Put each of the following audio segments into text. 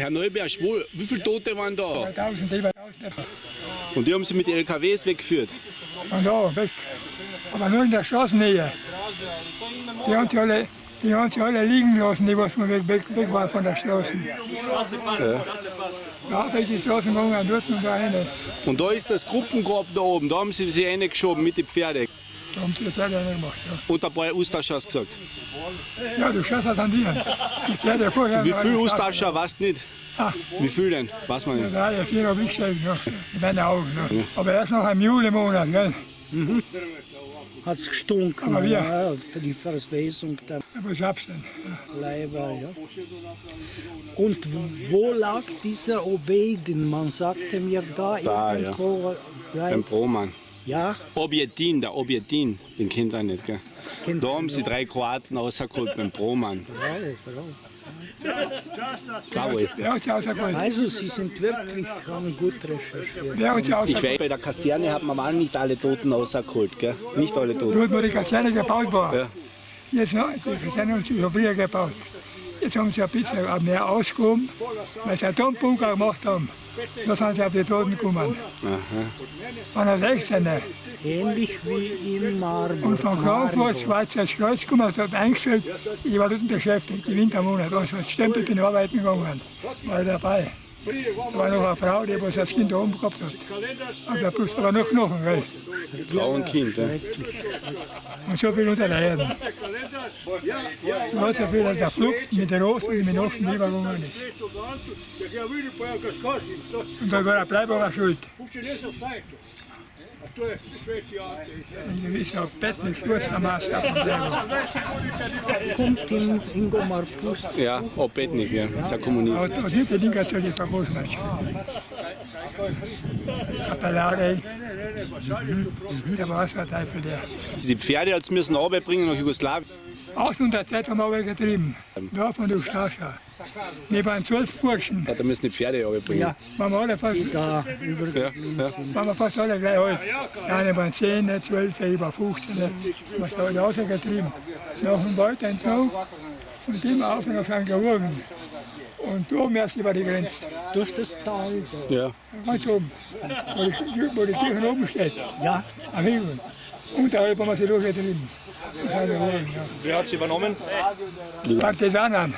Herr Neuberg, wo, wie viele Tote waren da? 1000, über 1000. Und die haben sie mit LKWs weggeführt. Da weg. Aber nur in der Straßennähe. Die haben sie alle, die haben sie alle liegen lassen, die was weg, weg, weg waren von der Straße. Ja, welche Straßen gegangen, dort und da rein. Und da ist das Gruppengrab da oben, da haben sie sie reingeschoben mit den Pferden. Da haben sie das leider nicht gemacht. Und ein paar Austauscher hast gesagt. Ja, ja du schaust halt an die. Die Pferde vorher. Wie viel Austauscher weißt du nicht? Ah. Wie viel denn? Weiß man nicht. Drei, vier habe ich gesagt, ja, in meinen Augen. Ja. Aber erst noch im Julimonat, gell? hat es gestunken. Aber wir- ja, für die Verswesung der Aber was hab's denn? Leiber. Ja. Und wo lag dieser Obedin? Man sagte mir da, Da, ja. irgendwo. Ja. Beim Broman. Ja, Objetin, der Objetin, den kennt er nicht, gell? Kennt Da haben sie drei Kroaten rausgeholt beim Broman. Hat sie ausgeholt? also Sie sind wirklich haben gut recherchiert. Hat Ich weiß, bei der Kaserne hat man auch nicht alle Toten rausgeholt, gell? Nicht alle Toten. Dort, wo die Kaserne gebaut war. Ja. Jetzt noch, die Kaserne haben sie schon früher gebaut. Jetzt haben sie ein bisschen mehr ausgehoben, weil sie einen Atombunker gemacht haben. Da sind sie auf die Toten gekommen. Von der 16. Ähnlich wie in Marburg. Und von Frankfurt, Schweizers Kreuz gekommen, hat eingestellt, ich war dort beschäftigt, die Wintermonate, also als Stempel bin ich arbeiten gegangen, war dabei. Da war noch eine Frau, die das Kind oben gehabt hat. Aber der Brust war noch Knochen, gell? Frau und Kind, ja. Und so viel unter der Erde. So hat so viel, dass der Flug mit der Osten und mit dem Osten übergegangen ist. Und da war der Bleiber schuld. Ein gewisser Bettlich, Schustermaster von Bleiber. Kommt in Ingo Marpust. Ja, Obetnik, ja. Ist ein Kommunist. Und, und nicht die Dinger zu den Vergroßen. Kapellare. Der war so ein Teufel, der. Die Pferde hat müssen runterbringen nach Jugoslawien. 800 Zeit haben wir getrieben. Da von der Stascha. Wir waren zwölf Burschen. Ja, da müssen die Pferde runterbringen. Ja, Waren wir alle fast, da über Ja, ja. waren wir fast alle gleich alt. Die einen waren 10, 12, über 15. Was da alle rausgetrieben. Nach dem Waldentzug und immer auf und auf St. Georgen. Und oben erst über die Grenze. durch das Tal. Da. ja. Ganz oben. Wo die, wo die Kirche oben steht. Ja, Am Himmel. Unterhalb haben wir sie durchgetrieben. Er ja. Wer hat sie übernommen? Partisanen.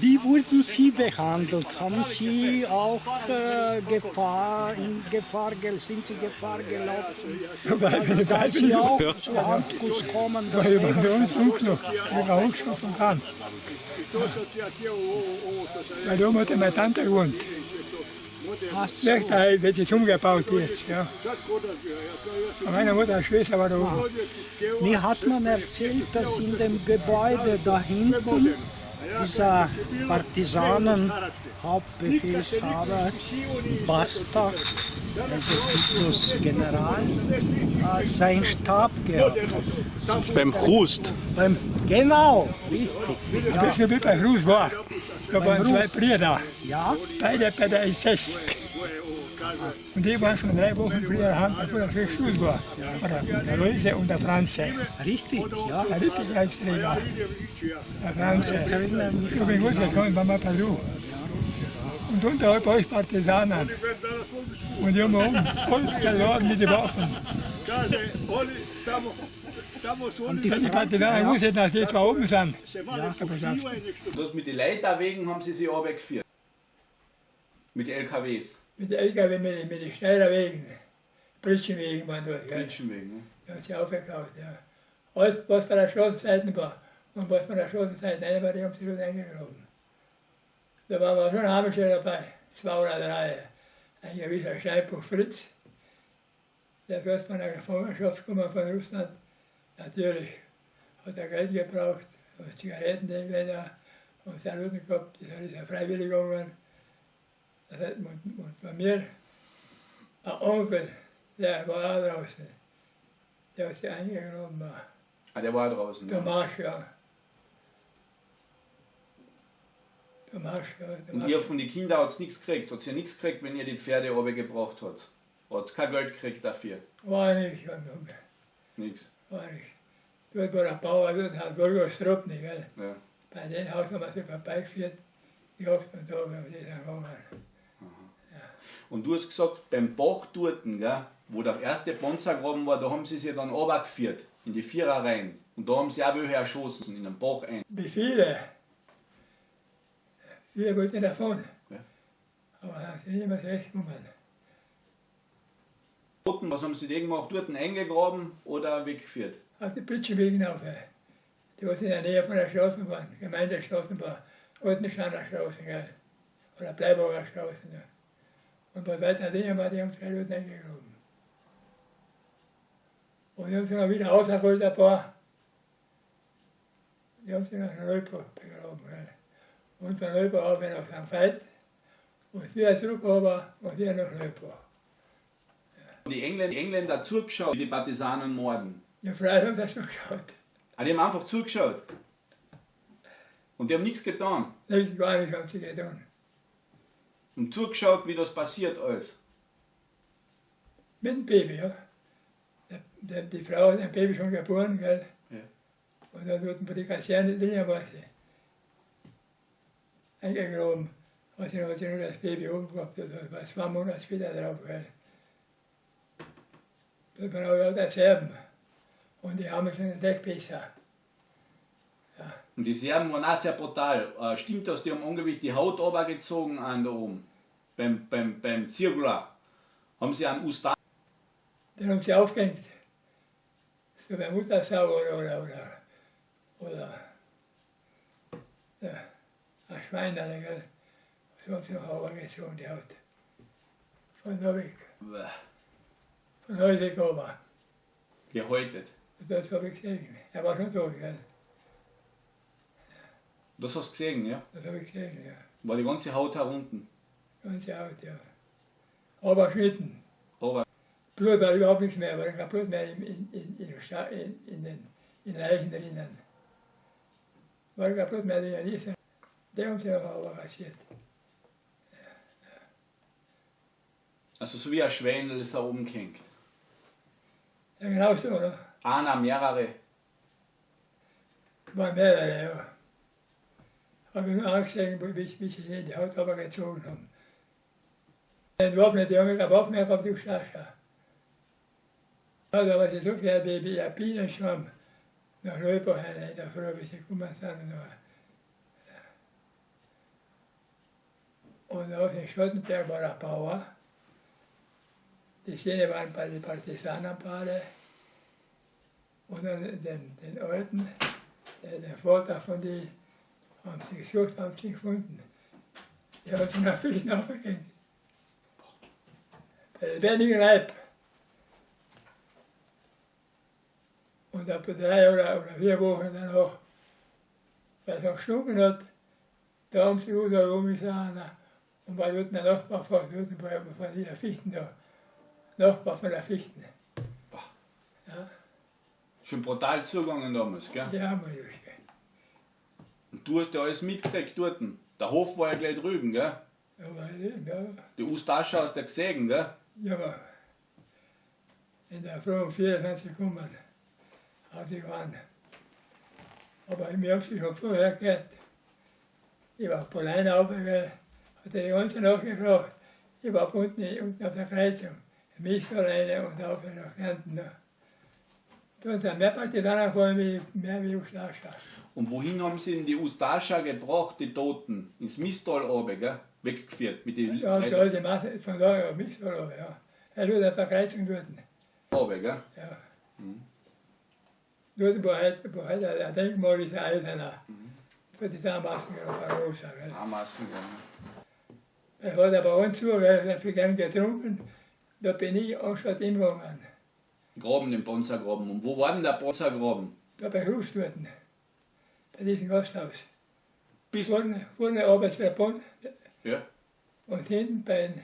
Wie wurden Sie behandelt? Haben Sie auch äh, Gefahr, in Gefahr, sind Sie Gefahr gelaufen, dass Sie auch zu Handkuss kommen? Da Das über uns hochgeschossen kann. Weil da hat meine Tante gewohnt. Hast Schlecht, weil wird jetzt umgebaut jetzt. Ja. Meine Mutter, Schwester war da oben. Mir hat man erzählt, dass in dem Gebäude da hinten dieser Partisanen-Hauptbefehlshaber Basta, also Titus General, äh, seinen Stab gehabt hat. Beim Krust. Beim, genau, richtig. Ein bisschen wie bei Gruß war. Da waren zwei. Brüder, Ja, beide bei der SS. Und die waren schon drei Wochen früher Hand, bevor der Krieg war. Oder der Luise und der Franze. richtig, ja. Der Richtigkeitsträger. Der Franze. Ich bin gut gekommen, war mal Peru. Und unterhalb euch Partisanen. Und die haben wir oben voll geladen mit den Waffen. Und die Wenn die Partisanen wussten, dass die zwar oben sind. Ja, Das mit den Leuten wegen haben sie sie runtergeführt. Mit den LKWs. mit den LKW, mit, den- mit den Schneiderwegen, Pritschenwegen waren dort. Gell? Menschenwegen. Ne? Die haben sie aufgekauft. Ja. Alles, was bei der Straßenseite war und was bei der Straßenseite nicht war, die haben sie schon eingegraben. Da waren wir schon Amische dabei, zwei oder drei. Ein gewisser Steinbruch Fritz, der ist erst von der Gefangenschaft gekommen von Russland. Natürlich hat er Geld gebraucht, hat Zigaretten entweder und seinen Rücken gehabt, das ist er freiwillig gegangen. Das hat, und, und bei mir, ein Onkel, der war auch draußen, der hat eingegraben war. Ah, der war draußen. Der Ja. Marsch, ja. Der Marsch, ja. Der Und Marsch. ihr von den Kindern hat nichts gekriegt. Hat ihr nichts gekriegt, wenn ihr die Pferde runtergebracht habt. Hat kein Geld gekriegt dafür. War nicht, Nichts. Nicht. Dort war der Bauer, dort hat Gorgos Strupp nicht, gell. Ja. Bei dem Haus haben wir sie vorbeigeführt. Jagd und da, wenn wir dann gegangen. Und du hast gesagt, beim Bach dort, gell, wo der erste Panzergraben war, da haben sie sich dann runtergeführt, in die Vierer rein. Und da haben sie auch welche erschossen, in den Bach ein. Wie viele? Viele wollten davon. Ja. Aber haben sie nicht mehr zurechtgekommen. Was haben sie denn gemacht? Dort eingegraben oder weggeführt? Auf die Pritschenwegen auf. Die was in der Nähe von der Straßenbahn, Gemeindestraßenbahn, Altensteiner Straße, gell? Oder Bleiburger Straße. Ja. Und bei weiter Dinge war die haben sie dort eingegraben. Und die haben sie noch wieder rausgeholt, ein paar. Die haben sie nach Neuburg begraben. Gell? Und von Neuburg auf nach St. Veit. Und wieder zurück aber und wieder nach Neuburg. Die Engländer, die Engländer zugeschaut, wie die Partisanen morden. Die Frauen haben das geschaut. Ah, die haben einfach zugeschaut. Und die haben nichts getan. Nicht gar nicht haben sie getan. Und zugeschaut, wie das passiert alles. Mit dem Baby, ja. Die Frau hat ein Baby schon geboren, gell? Ja. Und da wurden der Kaserne drinnen war sie. Eingegraben. Und dann hat sie nur das Baby oben gehabt, das war zwei Monate später drauf, gell? Da waren auch lauter Serben. Und die haben schon entdeckt besser. Und die Serben waren auch sehr brutal. Äh, stimmt das, die haben angeblich die Haut runtergezogen an da oben. Beim, beim, beim Zirkular. Haben sie einen Ustan Den haben sie aufgehängt. So bei Muttersau oder, oder, oder, oder ja, ein Schwein dann, gell? So haben sie noch runtergezogen, die Haut. Von da weg. Von heute weg aber. gehäutet. Das habe ich gesehen. Er war schon tot, gell? Das hast du gesehen, ja? Das habe ich gesehen, ja. War die ganze Haut herunten. Ganze Haut, ja. Aber Schnitten. Aber Blut war überhaupt nichts mehr, war kein Blut mehr in, in, in, in, der in, den in den Leichen drinnen. War kein Blut mehr drinnen. Die, sind- die haben sie aber rasiert. also so wie ein Schweinel ist da oben gehängt. Ja, genau so, ne? Einer, mehrere. War mehrere, ja. Habe ich mir angesehen, wie, wie sie die Haut runtergezogen haben. Entwaffnet, die haben der Waffe mehr auf die. Ja, da war sie so viel wie, wie ein Bienenschwamm nach Neuburg in der Früh, wie sie gekommen sind. Und, da- und auf dem Schottenberg war ein Bauer. Die Szene waren bei den Partisanenpaare. Und dann den, den Alten, der, der Vater von denen, haben sie gesucht, haben sie gefunden. Die haben sie nach Fichten aufgehängt. Bei lebendigem Leib. Und etwa drei oder, oder vier Wochen danach, weil es noch gestunken hat, da haben sie gut herumgesahen. Und weil dort der Nachbar dort bei- von dieser Fichten da, Nachbar von der Fichten. Ja, Schon brutal zugegangen damals, gell? wir durchgehend. Und du hast ja alles mitgekriegt dort. Der Hof war ja gleich drüben, gell? Aber, ja, Die Ustasche hast du gesehen, gell? Ja, aber in der Früh um 24 gekommen, auf die waren. Aber haben sie schon vorher gehört. Ich war auf alleine aufgegangen, hat er die ganze Nacht gefragt. Ich war unten, unten auf der Kreuzung, alleine und auf nach Kärnten. Da Da sind mehr Partisanen gefahren wie, mehr wie Ustascha. Und wohin haben sie denn die Ustascha gebracht, die Toten? Ins Mistal runter, gell? Weggeführt mit den Ja, so alte Masse von da, mich so, ja. Er tut auf der Kreuzung dort. runter, gell? Ja. Dort, wo halt, wo halt ein Denkmal ist, ein Eiserner. Für die Zahnmasken auf der Rosa. Gell. Amassen, gell? Er hat aber uns zu, weil er viel gern getrunken. Da bin ich auch schon ihm gegangen. Graben, den Panzergraben. Und wo war denn der Panzergraben? Da bei Husturten. Bei diesem Gasthaus. Bis, Vorne, vorne Arbeitsverbund ja. und hinten bei den,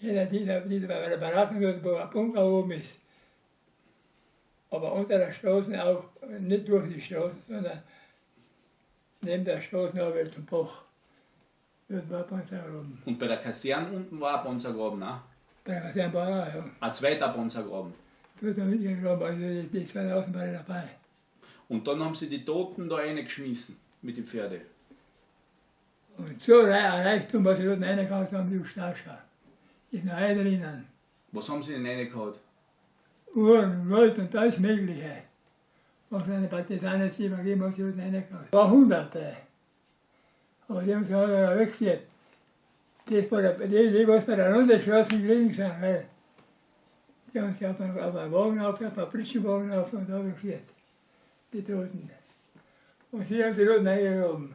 hinter dieser, bei der Baracken, dort, wo ein Bunker oben ist. Aber unter der Straße auch, nicht durch die Straße, sondern neben der Straße noch wird zum Bach. Dort war Panzergraben. Und bei der Kaserne unten war ein Panzergraben, ne? Kasernbauer, ja. Ein zweiter haben wir mitgegraben, also die, die 2000 waren dabei. Und dann haben sie die Toten da reingeschmissen mit den Pferden. Und so ein Reichtum, was sie dort reingekauft haben, die Stascha. Ist noch ein drinnen. Was haben sie denn reingehauen? Uhren, Gold und alles Mögliche. Was eine Partisanen jetzt übergeben, was sie dort reingekauft War Hunderte. Aber die haben sie alle weggeführt. Die, die, was bei der Runde Straßen gelegen sind, weil die haben sie auf einen, auf einen Wagen auf, auf einen Pritschenwagen auf und da geführt. Die Toten. Und sie haben sie dort reingehoben.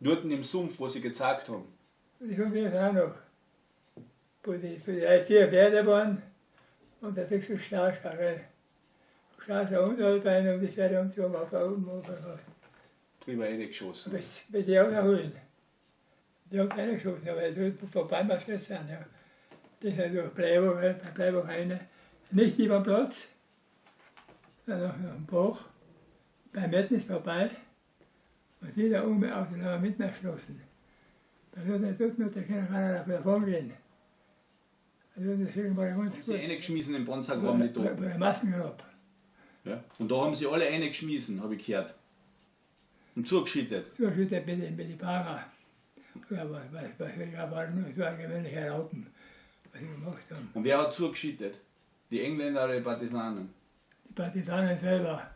Dort im Sumpf, wo sie gezeigt haben. Ich habe jetzt auch noch. Wo die, für die vier Pferde waren und da kriegst du Starschar, weil Starschar Unterhaltbeine und die Pferde auf der oben, auf der Drüber reingeschossen. bis, bis sie auch erholen. Die haben keine geschossen, aber es wird vorbei was jetzt sein, ja. Das ist durch Bleiburg, bei Bleiburg eine. Nicht über den Platz, sondern noch am Bach. Bei Metten ist vorbei. Und die da oben auf den haben mitten erschlossen. Da wird er dort noch, da kann keiner davon gehen. Da wird er schön mal ganz Haben kurz. sie reingeschmissen in den Bonzergraben, die Bei der Maskengrab. Ja. Und da haben sie alle reingeschmissen, habe ich gehört. Und zugeschüttet. Er bitte mit die Para. Ja, was, was, was, was war nur so ein gewöhnlicher Raupen, was sie gemacht haben. Und wer hat zugeschüttet? Die Engländer oder die Partisanen? Die Partisanen selber.